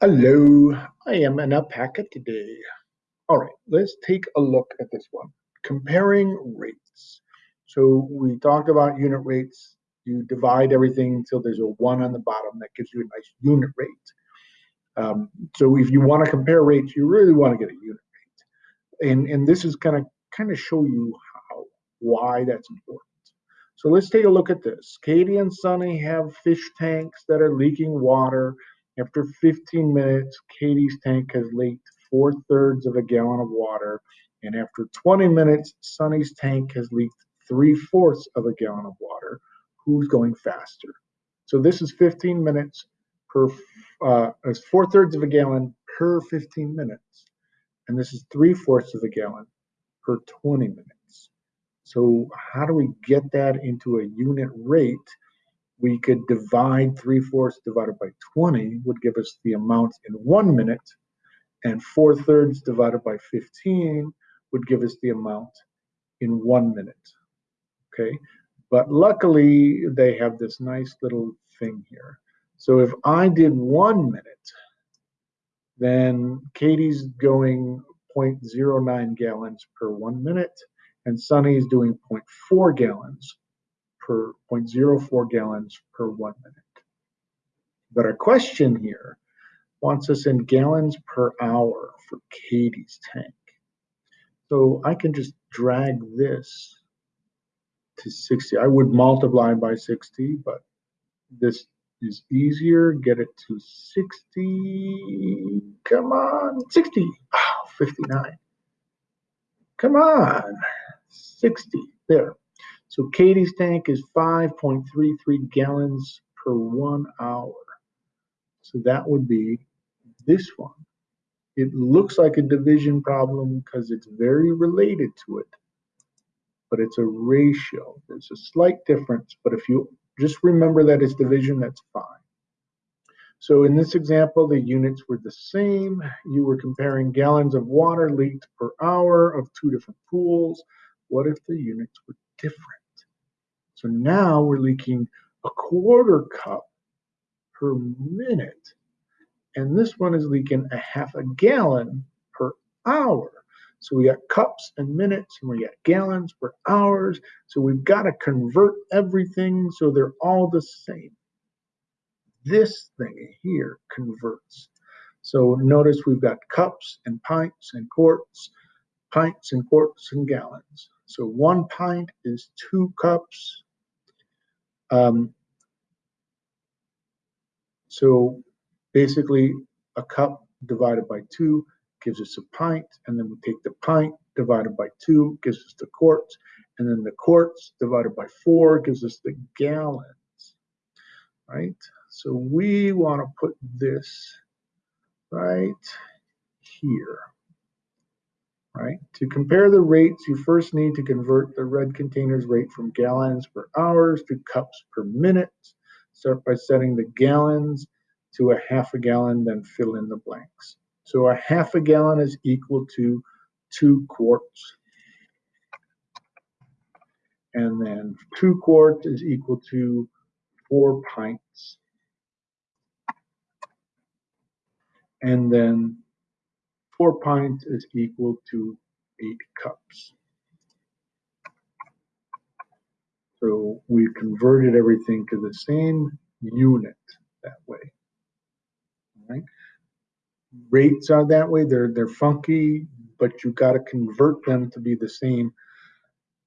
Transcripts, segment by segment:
Hello, I am an alpaca today. All right, let's take a look at this one. Comparing rates. So we talked about unit rates. You divide everything until there's a one on the bottom. That gives you a nice unit rate. Um, so if you want to compare rates, you really want to get a unit rate. And, and this is going to kind of show you how, why that's important. So let's take a look at this. Katie and Sunny have fish tanks that are leaking water after 15 minutes, Katie's tank has leaked four thirds of a gallon of water. And after 20 minutes, Sunny's tank has leaked three fourths of a gallon of water. Who's going faster? So this is 15 minutes per, uh, four thirds of a gallon per 15 minutes. And this is three fourths of a gallon per 20 minutes. So how do we get that into a unit rate? We could divide 3 fourths divided by 20 would give us the amount in one minute, and 4 thirds divided by 15 would give us the amount in one minute. Okay, but luckily they have this nice little thing here. So if I did one minute, then Katie's going 0.09 gallons per one minute, and Sunny's doing 0.4 gallons per 0.04 gallons per one minute. But our question here wants us in gallons per hour for Katie's tank. So I can just drag this to 60. I would multiply by 60, but this is easier. Get it to 60. Come on, 60. Oh, 59. Come on, 60. There. So Katie's tank is 5.33 gallons per one hour. So that would be this one. It looks like a division problem because it's very related to it, but it's a ratio. There's a slight difference, but if you just remember that it's division, that's fine. So in this example, the units were the same. You were comparing gallons of water leaked per hour of two different pools. What if the units were different? So now we're leaking a quarter cup per minute. And this one is leaking a half a gallon per hour. So we got cups and minutes and we got gallons per hours. So we've got to convert everything so they're all the same. This thing here converts. So notice we've got cups and pints and quarts, pints and quarts and gallons. So one pint is two cups um, so basically, a cup divided by two gives us a pint, and then we take the pint divided by two gives us the quarts, and then the quarts divided by four gives us the gallons, right? So we want to put this right here right? To compare the rates, you first need to convert the red container's rate from gallons per hours to cups per minute. Start by setting the gallons to a half a gallon, then fill in the blanks. So a half a gallon is equal to two quarts. And then two quarts is equal to four pints. And then four pints is equal to eight cups. So we converted everything to the same unit that way. Right? Rates are that way. They're they're funky, but you've got to convert them to be the same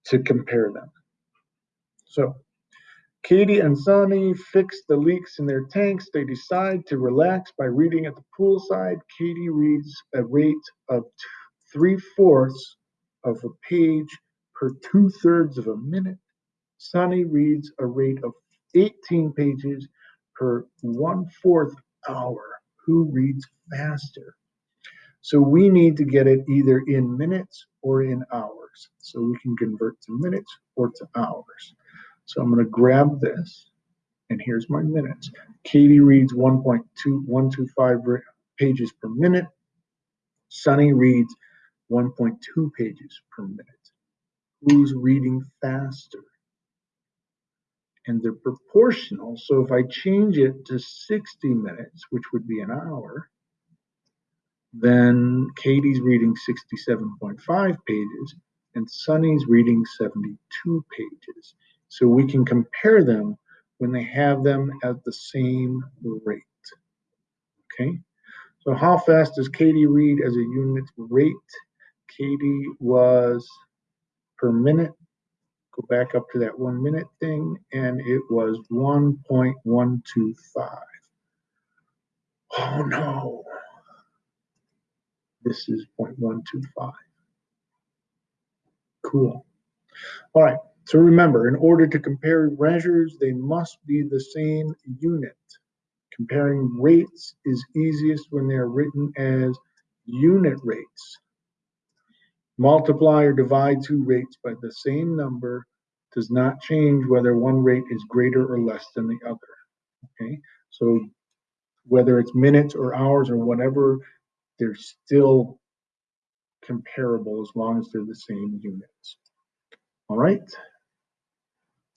to compare them. So Katie and Sunny fix the leaks in their tanks. They decide to relax by reading at the poolside. Katie reads a rate of three fourths of a page per two thirds of a minute. Sunny reads a rate of 18 pages per one fourth hour. Who reads faster? So we need to get it either in minutes or in hours. So we can convert to minutes or to hours. So I'm going to grab this, and here's my minutes. Katie reads 1.2125 pages per minute. Sunny reads 1.2 pages per minute. Who's reading faster? And they're proportional. So if I change it to 60 minutes, which would be an hour, then Katie's reading 67.5 pages and Sunny's reading 72 pages. So we can compare them when they have them at the same rate. Okay, so how fast does Katie read as a unit rate? Katie was per minute. Go back up to that one minute thing, and it was 1.125. Oh no. This is 0.125. Cool. All right. So remember, in order to compare measures, they must be the same unit. Comparing rates is easiest when they're written as unit rates. Multiply or divide two rates by the same number does not change whether one rate is greater or less than the other. Okay, so whether it's minutes or hours or whatever, they're still comparable as long as they're the same units. All right.